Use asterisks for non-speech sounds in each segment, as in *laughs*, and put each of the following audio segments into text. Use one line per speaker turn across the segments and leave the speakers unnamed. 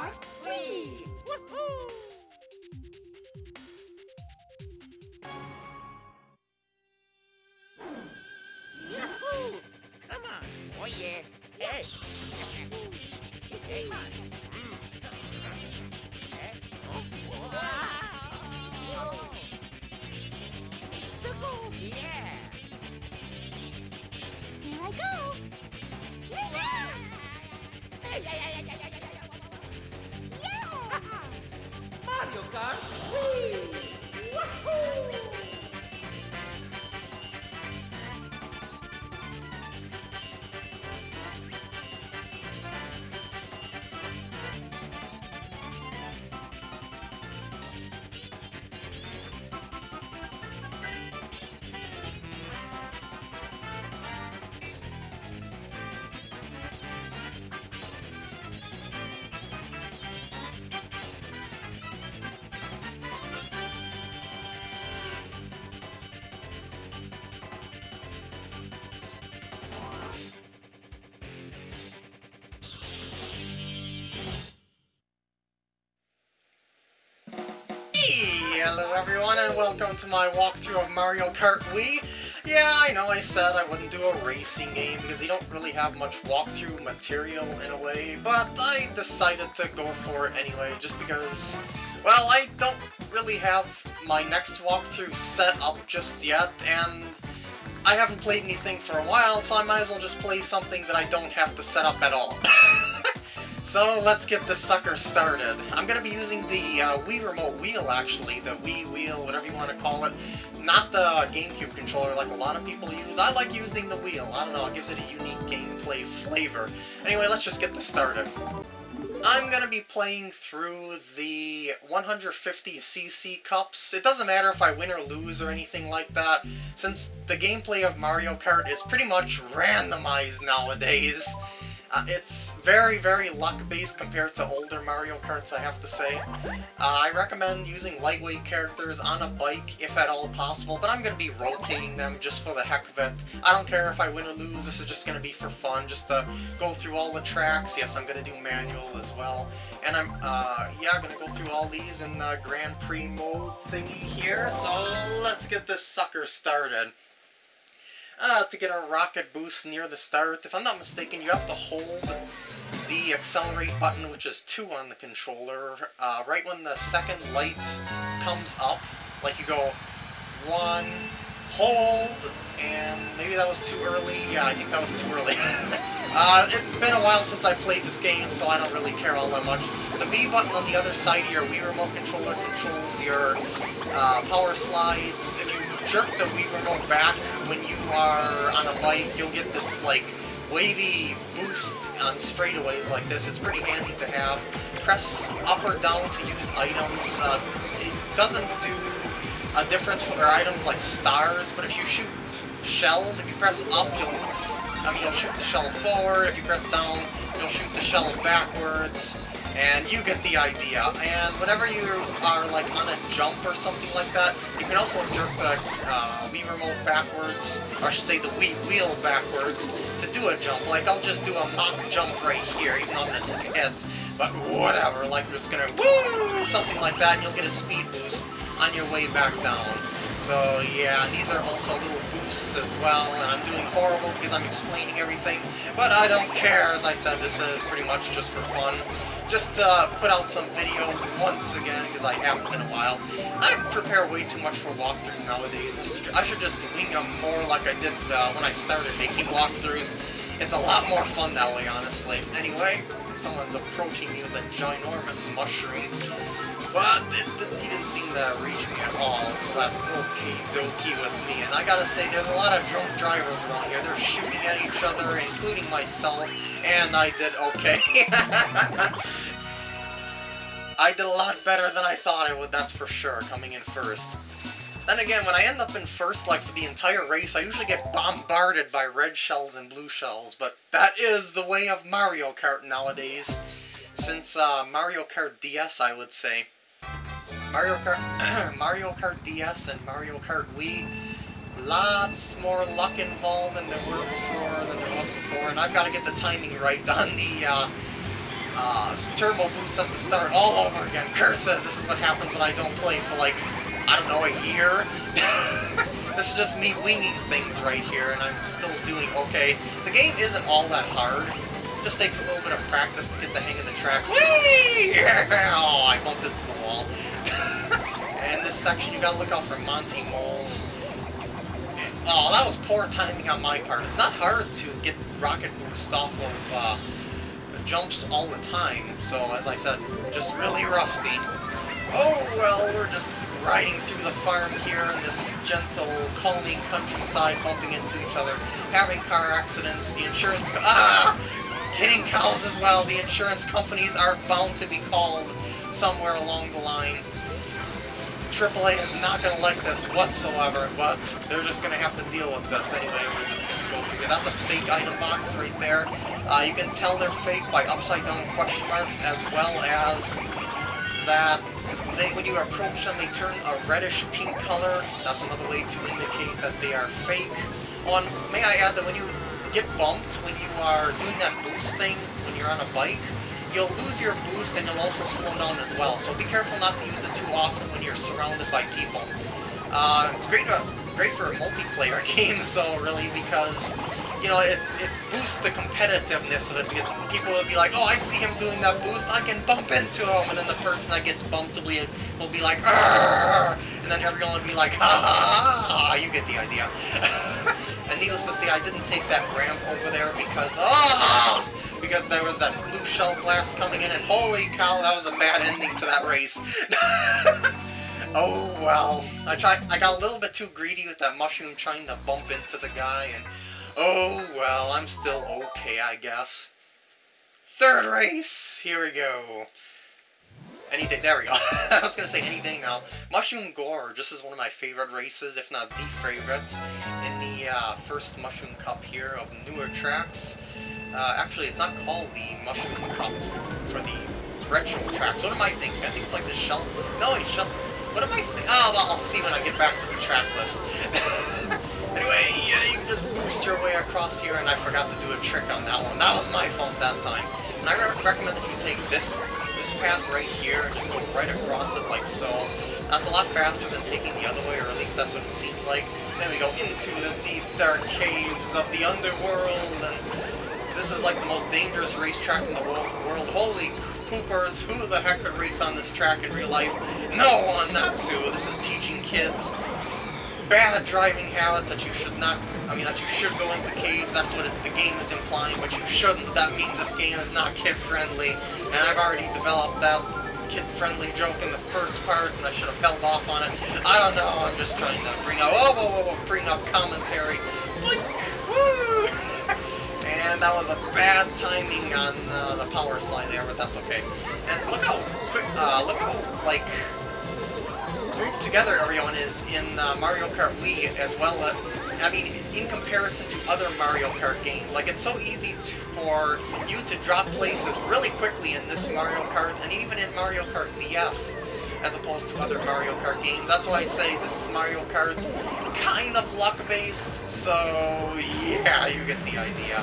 Kart Wii!
Yahoo! Come on. Oh, yeah. Hey. hey.
Hello everyone and welcome to my walkthrough of Mario Kart Wii. Yeah, I know I said I wouldn't do a racing game because you don't really have much walkthrough material in a way, but I decided to go for it anyway just because, well, I don't really have my next walkthrough set up just yet, and I haven't played anything for a while, so I might as well just play something that I don't have to set up at all. *laughs* So let's get this sucker started. I'm going to be using the uh, Wii Remote Wheel, actually, the Wii Wheel, whatever you want to call it. Not the GameCube controller like a lot of people use. I like using the wheel. I don't know, it gives it a unique gameplay flavor. Anyway, let's just get this started. I'm going to be playing through the 150cc cups. It doesn't matter if I win or lose or anything like that, since the gameplay of Mario Kart is pretty much randomized nowadays. Uh, it's very, very luck-based compared to older Mario Karts, I have to say. Uh, I recommend using lightweight characters on a bike, if at all possible, but I'm going to be rotating them just for the heck of it. I don't care if I win or lose, this is just going to be for fun, just to go through all the tracks. Yes, I'm going to do manual as well. And I'm, uh, yeah, going to go through all these in the Grand Prix mode thingy here, so let's get this sucker started uh, to get a rocket boost near the start. If I'm not mistaken, you have to hold the accelerate button, which is 2 on the controller, uh, right when the second light comes up. Like you go 1, hold, and maybe that was too early. Yeah, I think that was too early. *laughs* uh, it's been a while since I played this game, so I don't really care all that much. The B button on the other side of your Wii Remote controller controls your uh, power slides. If you jerk the Remote back when you are on a bike, you'll get this, like, wavy boost on straightaways like this. It's pretty handy to have. Press up or down to use items. Uh, it doesn't do a difference for items like stars, but if you shoot shells, if you press up, you'll I mean, you'll shoot the shell forward. If you press down, you'll shoot the shell backwards. And you get the idea. And whenever you are like on a jump or something like that, you can also jerk the uh, Wii remote backwards, or I should say the Wii wheel backwards, to do a jump. Like I'll just do a mock jump right here, even though I'm gonna take a hit. But whatever, like I'm just gonna woo something like that, and you'll get a speed boost on your way back down. So yeah, these are also little boosts as well, and I'm doing horrible because I'm explaining everything, but I don't care, as I said, this is pretty much just for fun just uh, put out some videos once again, because I haven't in a while. I prepare way too much for walkthroughs nowadays. I should just wing them more like I did uh, when I started making walkthroughs. It's a lot more fun that way, honestly. Anyway, someone's approaching me with a ginormous mushroom. But it, it, he didn't seem to reach me at all, so that's okay dokie with me. And I gotta say, there's a lot of drunk drivers around here. They're shooting at each other, including myself, and I did okay. *laughs* I did a lot better than I thought I would, that's for sure, coming in first. Then again, when I end up in first, like, for the entire race, I usually get bombarded by red shells and blue shells, but that is the way of Mario Kart nowadays. Since uh, Mario Kart DS, I would say. Mario Kart, *clears throat* Mario Kart DS and Mario Kart Wii, lots more luck involved than there were before, than there was before, and I've got to get the timing right on the, uh, uh, turbo boost at the start all over again. *laughs* Curses, this is what happens when I don't play for like, I don't know, a year. *laughs* this is just me winging things right here, and I'm still doing okay. The game isn't all that hard. It just takes a little bit of practice to get the hang of the tracks. Whee! *laughs* Oh, I bumped into the wall. *laughs* and this section, you gotta look out for Monty moles. Oh, that was poor timing on my part. It's not hard to get rocket boost off of uh, jumps all the time, so as I said, just really rusty. Oh, well, we're just riding through the farm here in this gentle, calming countryside, bumping into each other, having car accidents, the insurance... ah! Hitting cows as well. The insurance companies are bound to be called somewhere along the line. AAA is not going to like this whatsoever, but they're just going to have to deal with this anyway. We're just going to go through it. That's a fake item box right there. Uh, you can tell they're fake by upside down question marks as well as that they, when you approach them, they turn a reddish pink color. That's another way to indicate that they are fake. On, may I add that when you get bumped, when you are doing that boost thing, when you're on a bike, you'll lose your boost and you'll also slow down as well. So be careful not to use it too often when you're surrounded by people. Uh, it's great, to, great for multiplayer *laughs* games though, really, because you know, it, it boosts the competitiveness of it because people will be like, oh, I see him doing that boost, I can bump into him, and then the person that gets bumped will be, will be like, Arr! and then everyone will be like, ha ha ha, you get the idea. *laughs* needless to see I didn't take that ramp over there because, oh, because there was that blue shell blast coming in, and holy cow, that was a bad ending to that race. *laughs* oh well, I tried. I got a little bit too greedy with that mushroom trying to bump into the guy, and oh well, I'm still okay, I guess. Third race, here we go. Anything, there we go. *laughs* I was gonna say anything now. Mushroom Gorge, just is one of my favorite races, if not the favorite, in the uh, first Mushroom Cup here of newer tracks. Uh, actually, it's not called the Mushroom Cup for the retro tracks. What am I thinking? I think it's like the shell. No, it's shell. What am I thinking? Oh, well, I'll see when I get back to the track list. *laughs* anyway, yeah, you can just boost your way across here, and I forgot to do a trick on that one. That was my fault that time. And I re recommend that you take this this path right here and just go right across it like so. That's a lot faster than taking the other way, or at least that's what it seems like. Then we go into the deep, dark caves of the underworld, and this is like the most dangerous racetrack in the world. Holy poopers, who the heck could race on this track in real life? No one, Natsu. This is teaching kids bad driving habits that you should not, I mean, that you should go into caves. That's what it, the game is implying, but you shouldn't. That means this game is not *laughs* kid-friendly, and I've already developed that kid-friendly joke in the first part, and I should have held off on it. I don't know, I'm just trying to bring up, oh, whoa, whoa, whoa, bring up commentary. Boink, woo! *laughs* And that was a bad timing on uh, the power slide there, but that's okay. And look how quick, uh, look how, like, grouped together everyone is in uh, Mario Kart Wii as well. Uh, I mean, in comparison to other Mario Kart games, like, it's so easy to, for you to drop places really quickly in this Mario Kart, and even in Mario Kart DS as opposed to other Mario Kart games. That's why I say this Mario Kart kind of luck-based, so yeah, you get the idea.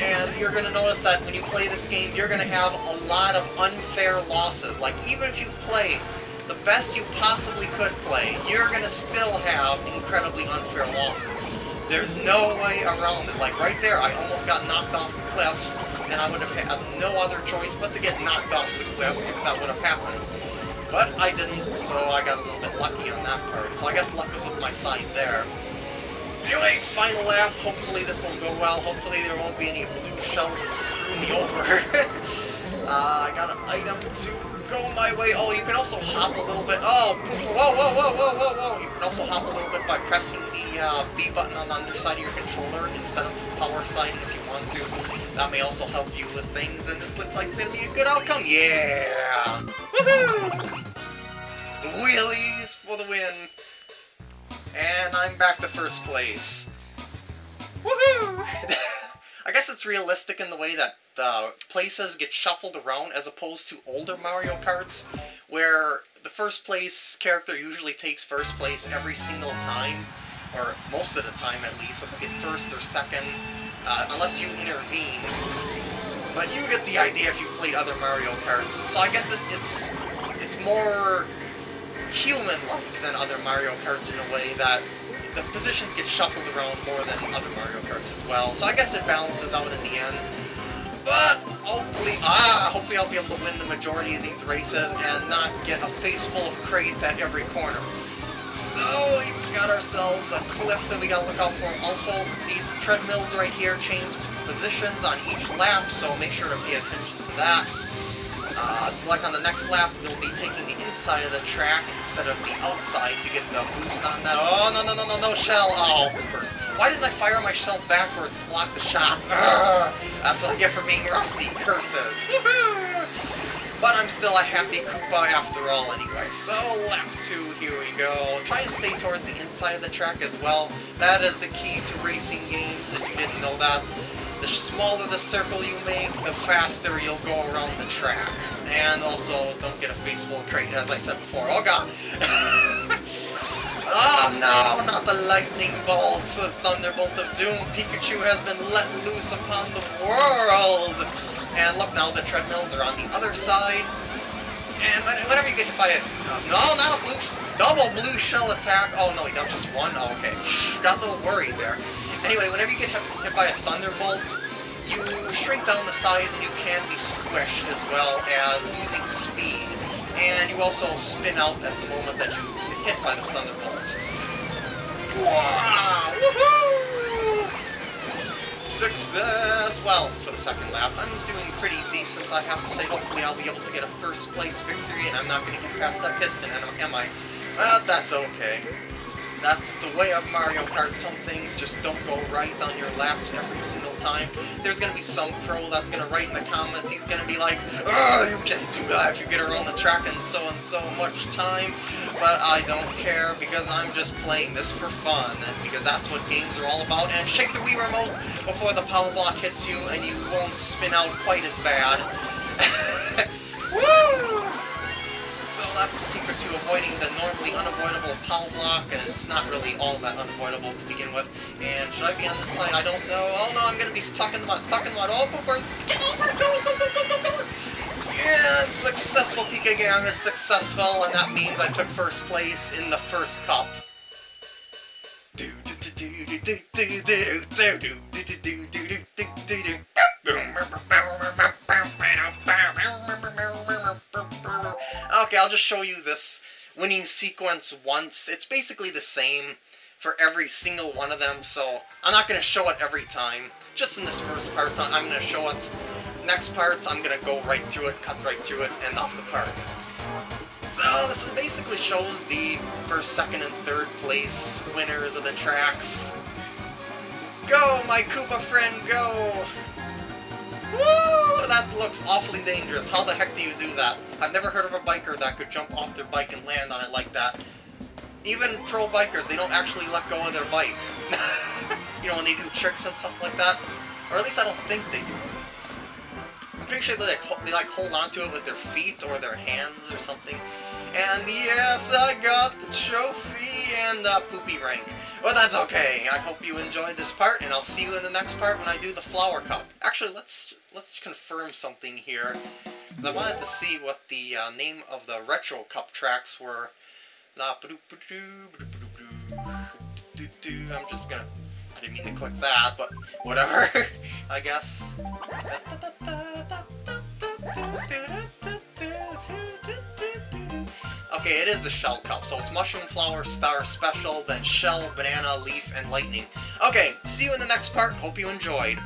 And you're going to notice that when you play this game, you're going to have a lot of unfair losses. Like, even if you play the best you possibly could play, you're going to still have incredibly unfair losses. There's no way around it. Like, right there, I almost got knocked off the cliff, and I would have had no other choice but to get knocked off the cliff if that would have happened. But I didn't, so I got a little bit lucky on that part. So I guess luck was with my side there. Anyway, final lap. Hopefully this will go well. Hopefully there won't be any blue shells to screw me over. *laughs* uh, I got an item to go my way. Oh, you can also hop a little bit. Oh, whoa, whoa, whoa, whoa, whoa, whoa. You can also hop a little bit by pressing the uh, B button on the underside of your controller instead of power sliding if you want to. That may also help you with things, and this looks like it's going to be a good outcome. Yeah! Woohoo! Wheelies for the win! And I'm back to first place. Woohoo! *laughs* I guess it's realistic in the way that uh, places get shuffled around as opposed to older Mario Karts, where the first place character usually takes first place every single time, or most of the time at least, so they get first or second, uh, unless you intervene. But you get the idea if you've played other Mario Karts. So I guess it's it's, it's more human-like than other Mario Karts in a way that the positions get shuffled around more than other Mario Karts as well. So I guess it balances out in the end. Hopefully, I'll be able to win the majority of these races and not get a face full of crate at every corner. So, we got ourselves a cliff that we gotta look out for. Also, these treadmills right here change positions on each lap, so make sure to pay attention to that. Uh, like on the next lap, you'll be taking the inside of the track instead of the outside to get the boost on that. Oh, no, no, no, no, no, shell! Oh. Why didn't I fire myself backwards to block the shot? *laughs* That's what I get for being rusty. Curses. *laughs* But I'm still a happy Koopa after all anyway. So, lap 2, here we go. Try and stay towards the inside of the track as well. That is the key to racing games, if you didn't know that. The smaller the circle you make, the faster you'll go around the track. And also, don't get a face full of crate, as I said before. Oh god! *laughs* no, not the lightning bolts, the thunderbolt of doom. Pikachu has been let loose upon the world! And look now, the treadmills are on the other side. And whenever you get hit by a... No, not a blue... Double blue shell attack. Oh, no, he got just one? Oh, okay. Got a little worried there. Anyway, whenever you get hit, hit by a thunderbolt, you shrink down the size and you can be squished as well as losing speed. And you also spin out at the moment that you get hit by the thunderbolt. Success! Well, for the second lap, I'm doing pretty decent, I have to say. Hopefully I'll be able to get a first place victory, and I'm not going to get past that piston, am I? Well, that's okay. That's the way of Mario Kart. Some things just don't go right on your laps every single time. There's gonna be some pro that's gonna write in the comments, he's gonna be like, Oh, you can do that if you get around the track in so and so much time. But I don't care because I'm just playing this for fun and because that's what games are all about. And shake the Wii remote before the power block hits you and you won't spin out quite as bad. *laughs* secret to avoiding the normally unavoidable power block, and it's not really all that unavoidable to begin with. And should I be on this side? I don't know. Oh no, I'm gonna be stuck in the mud, stuck in the mud. Oh, poopers! Get over! Go, go, go, go, go, go! Yeah, successful. Pika Gang is successful, and that means I took first place in the first cup. I'll just show you this winning sequence once. It's basically the same for every single one of them, so I'm not going to show it every time. Just in this first part, so I'm going to show it. Next parts, I'm going to go right through it, cut right through it, and off the part. So this basically shows the first, second, and third place winners of the tracks. Go, my Koopa friend, go! Woo! That looks awfully dangerous. How the heck do you do that? I've never heard of a biker that could jump off their bike and land on it like that. Even pro bikers, they don't actually let go of their bike. *laughs* you know, when they do tricks and stuff like that. Or at least I don't think they do. I'm pretty sure they like, they like hold onto it with their feet or their hands or something. And yes, I got the trophy and the poopy rank. But that's okay. I hope you enjoyed this part, and I'll see you in the next part when I do the flower cup. Actually, let's let's confirm something here, because I wanted to see what the uh, name of the retro cup tracks were. I'm just gonna. I didn't mean to click that, but whatever. I guess. Okay, it is the Shell Cup, so it's Mushroom Flower Star Special, then Shell, Banana, Leaf, and Lightning. Okay, see you in the next part. Hope you enjoyed.